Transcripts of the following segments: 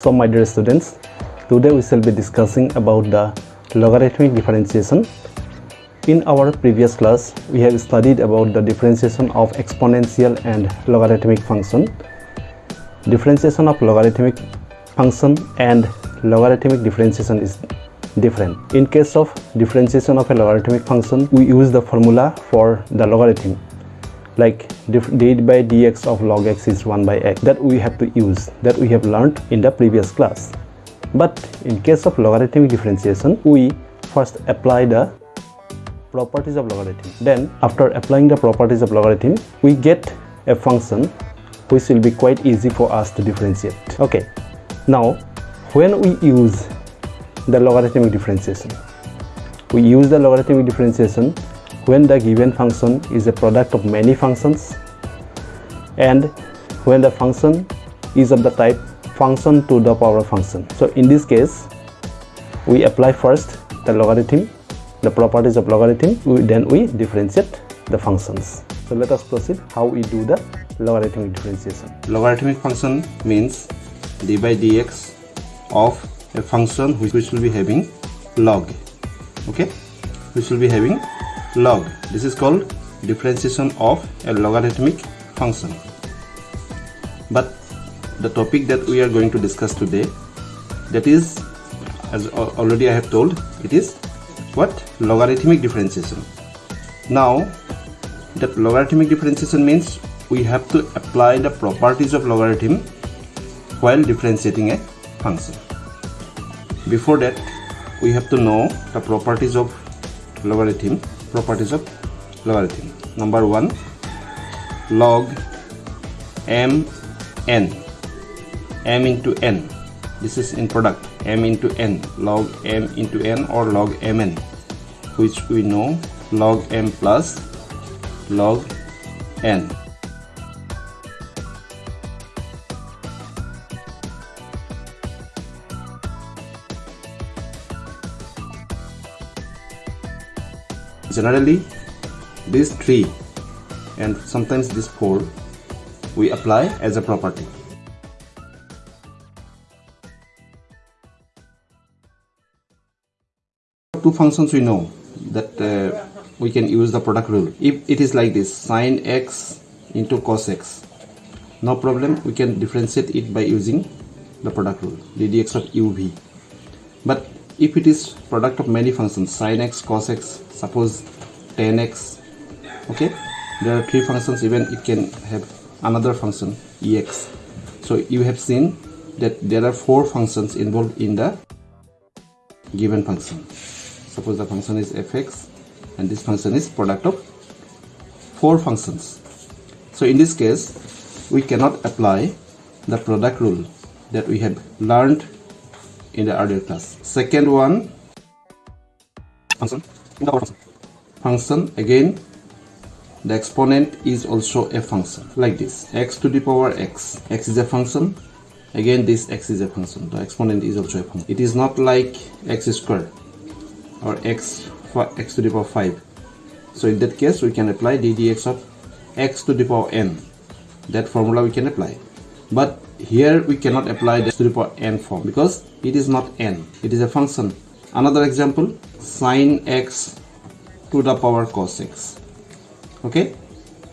So my dear students, today we shall be discussing about the logarithmic differentiation. In our previous class, we have studied about the differentiation of exponential and logarithmic function. Differentiation of logarithmic function and logarithmic differentiation is different. In case of differentiation of a logarithmic function, we use the formula for the logarithm like d by dx of log x is 1 by x. That we have to use that we have learned in the previous class. But in case of logarithmic differentiation we first apply the properties of logarithm. Then after applying the properties of logarithm we get a function which will be quite easy for us to differentiate. Okay. Now when we use the logarithmic differentiation we use the logarithmic differentiation when the given function is a product of many functions and when the function is of the type function to the power function. So in this case, we apply first the logarithm, the properties of logarithm, we, then we differentiate the functions. So let us proceed how we do the logarithmic differentiation. Logarithmic function means d by dx of a function which, which will be having log, okay, which will be having log. This is called differentiation of a logarithmic function. But the topic that we are going to discuss today, that is, as already I have told, it is what? Logarithmic differentiation. Now, that logarithmic differentiation means we have to apply the properties of logarithm while differentiating a function. Before that, we have to know the properties of logarithm properties of logarithm. Number one log m n. m into n. This is in product. m into n. Log m into n or log mn which we know log m plus log n generally this three and sometimes this four we apply as a property. Two functions we know that uh, we can use the product rule. If it is like this sine x into cos x no problem we can differentiate it by using the product rule ddx of uv but if it is product of many functions sine x cos x suppose 10x okay? There are three functions even it can have another function ex so you have seen that there are four functions involved in the given function. Suppose the function is fx and this function is product of four functions. So in this case we cannot apply the product rule that we have learned in the earlier class. Second one, function, function Function, again. The exponent is also a function like this. X to the power x. X is a function. Again this x is a function. The exponent is also a function. It is not like x squared or x x to the power 5 so in that case we can apply ddx of x to the power n. That formula we can apply. But here we cannot apply the to the power n form because it is not n. It is a function. Another example sine x to the power cos x. Okay?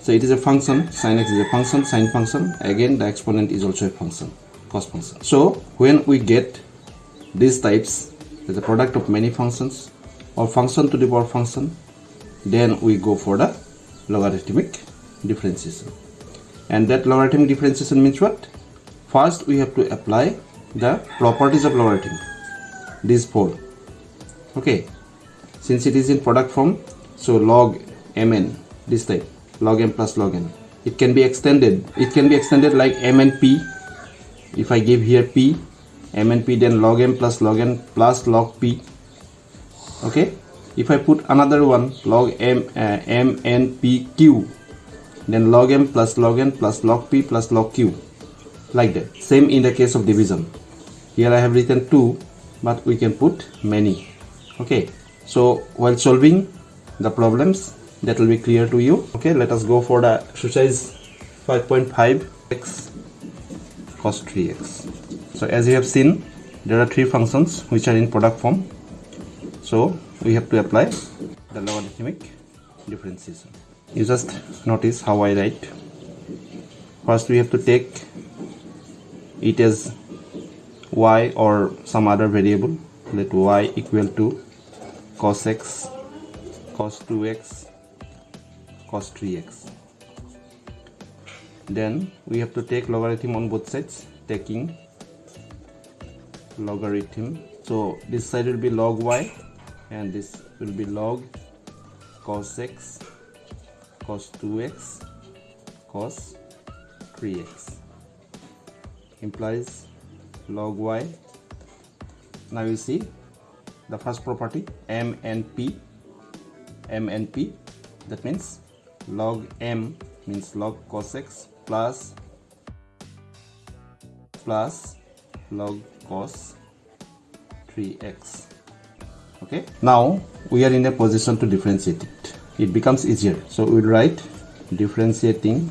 So it is a function. Sine x is a function. Sine function. Again the exponent is also a function. Cos function. So when we get these types the product of many functions or function to the power function then we go for the logarithmic differentiation. And that logarithmic differentiation means what first we have to apply the properties of logarithm these four. Okay. Since it is in product form so log mn this type log m plus log n. It can be extended. It can be extended like m and p if i give here p m and p then log m plus log n plus log p. Okay. If i put another one log m uh, m n p q then log m plus log n plus log p plus log q like that. Same in the case of division. Here I have written 2 but we can put many. Okay. So while solving the problems that will be clear to you. Okay let us go for the exercise 5.5 x cos 3x so as you have seen there are three functions which are in product form. So we have to apply the logarithmic differentiation. You just notice how I write. First we have to take it as y or some other variable let y equal to cos x cos 2x cos 3x then we have to take logarithm on both sides taking logarithm. So this side will be log y and this will be log cos x cos 2x cos 3x implies log y. Now you see the first property m and p. m and p that means log m means log cos x plus plus log cos 3x okay? Now we are in a position to differentiate it. It becomes easier. So we'll write differentiating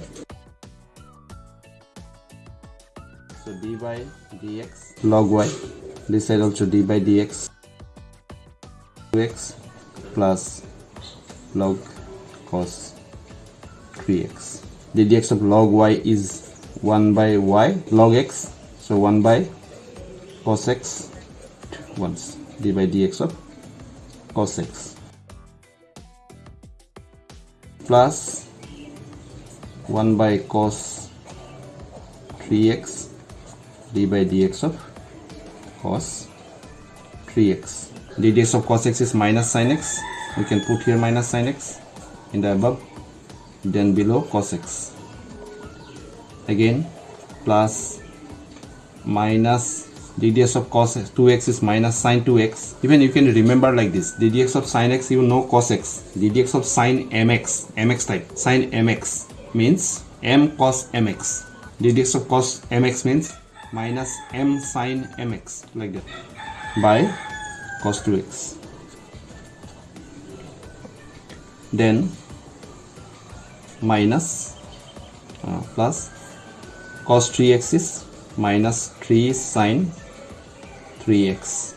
by dx. log y. This side also d by dx. 2x plus log cos 3x the dx of log y is 1 by y log x so 1 by cos x once. d by dx of cos x. Plus 1 by cos 3x d by dx of cos 3x the dx of cos x is minus sin x. We can put here minus sin x in the above then below cos x. Again plus minus ddx of cos 2x is minus sine 2x even you can remember like this ddx of sine x you know cos x. ddx of sine mx mx type sine mx means m cos mx ddx of cos mx means minus m sine mx like that by cos 2x then minus uh, plus cos 3x is minus 3 sine 3x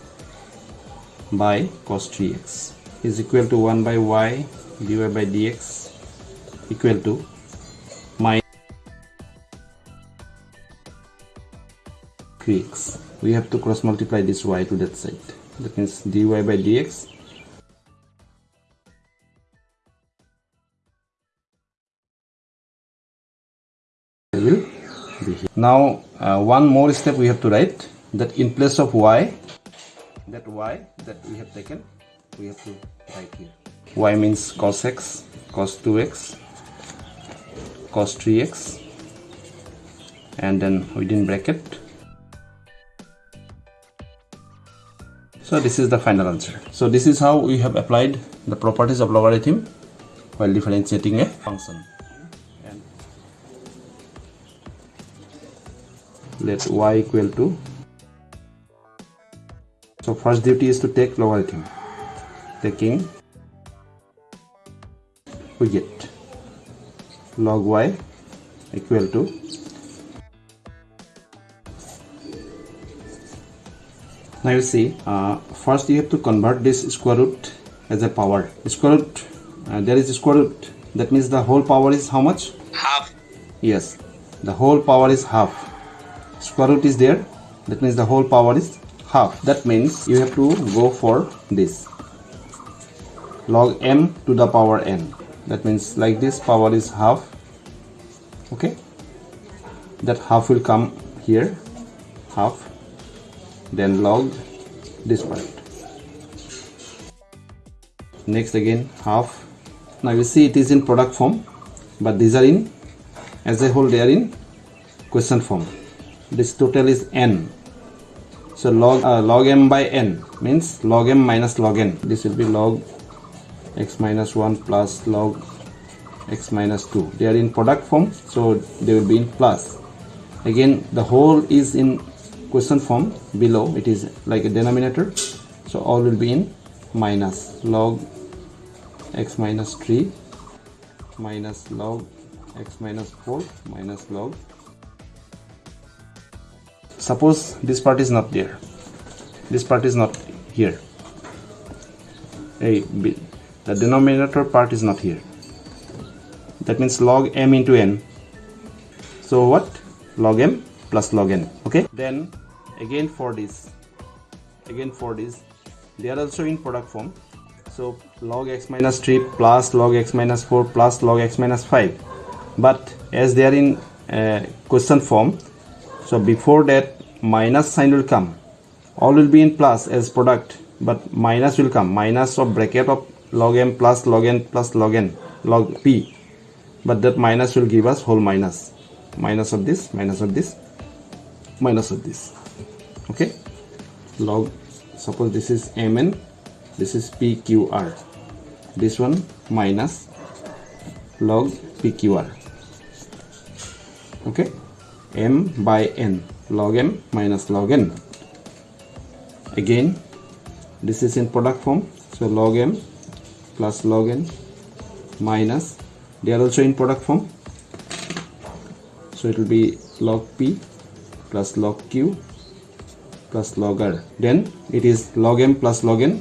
by cos 3x is equal to 1 by y dy by dx equal to 3x we have to cross multiply this y to that side. That means dy by dx. Will be here. now uh, one more step we have to write that in place of y that y that we have taken we have to write here. Y means cos x cos 2x cos 3x and then within bracket so this is the final answer. So this is how we have applied the properties of logarithm while differentiating a function. And let y equal to so first duty is to take logarithm. Taking we get log y equal to now you see uh, first you have to convert this square root as a power. Square root uh, there is square root. That means the whole power is how much? Half. Yes. The whole power is half. Square root is there. That means the whole power is half. That means you have to go for this. Log m to the power n. That means like this power is half. Okay. That half will come here. Half then log this part next again half. Now you see it is in product form but these are in as a whole they are in question form. This total is n. So log uh, log m by n means log m minus log n. This will be log x minus 1 plus log x minus 2 they are in product form so they will be in plus. Again the whole is in question form below it is like a denominator. So all will be in minus log x minus 3 minus log x minus 4 minus log. Suppose this part is not there. This part is not here. A b. The denominator part is not here. That means log m into n. So what? Log m plus log n. Okay? Then again for this. Again for this. They are also in product form. So log x minus 3 plus log x minus 4 plus log x minus 5 but as they are in uh, question form so before that minus sign will come. All will be in plus as product but minus will come. Minus of bracket of log m plus log n plus log n log p. But that minus will give us whole minus. Minus of this minus of this minus of this okay. Log suppose this is mn this is pqr this one minus log pqr okay. M by n. Log m minus log n. Again this is in product form. So log m plus log n minus they are also in product form. So it will be log p plus log q plus log r. Then it is log m plus log n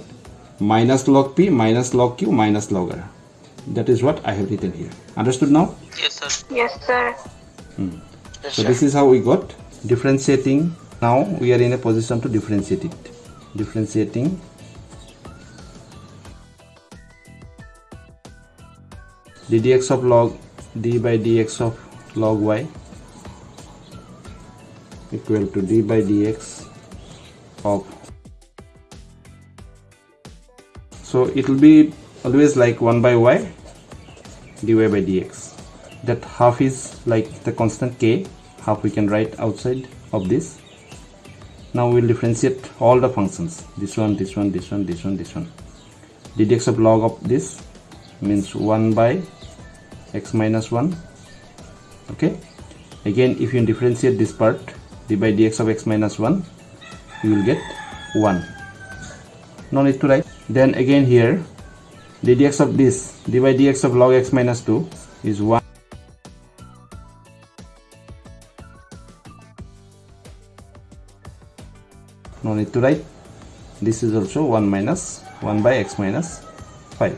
minus log p minus log q minus log r. That is what i have written here. Understood now? Yes, sir. Yes, sir. Hmm. Yes, so sir. this is how we got differentiating. Now we are in a position to differentiate it. Differentiating. d dx of log d by dx of log y equal to d by dx so it will be always like 1 by y dy by dx. That half is like the constant k. Half we can write outside of this. Now we'll differentiate all the functions. This one this one this one this one this one. Dx of log of this means 1 by x minus 1 okay? Again if you differentiate this part d by dx of x minus 1 you will get 1 no need to write. Then again here d dx of this d by dx of log x minus 2 is 1 no need to write. This is also 1 minus 1 by x minus 5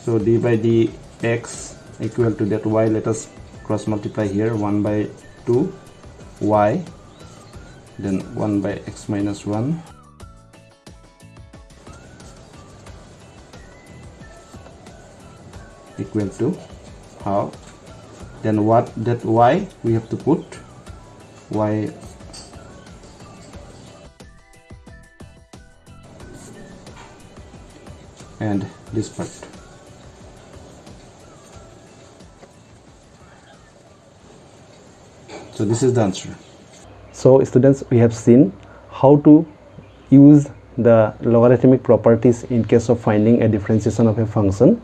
so d by dx equal to that y. Let us cross multiply here. 1 by 2 y then 1 by x minus 1 equal to half. Then what that y we have to put? Y. And this part. So this is the answer So students, we have seen how to use the logarithmic properties in case of finding a differentiation of a function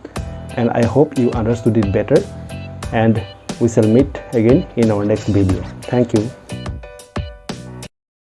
and I hope you understood it better and we shall meet again in our next video. Thank you.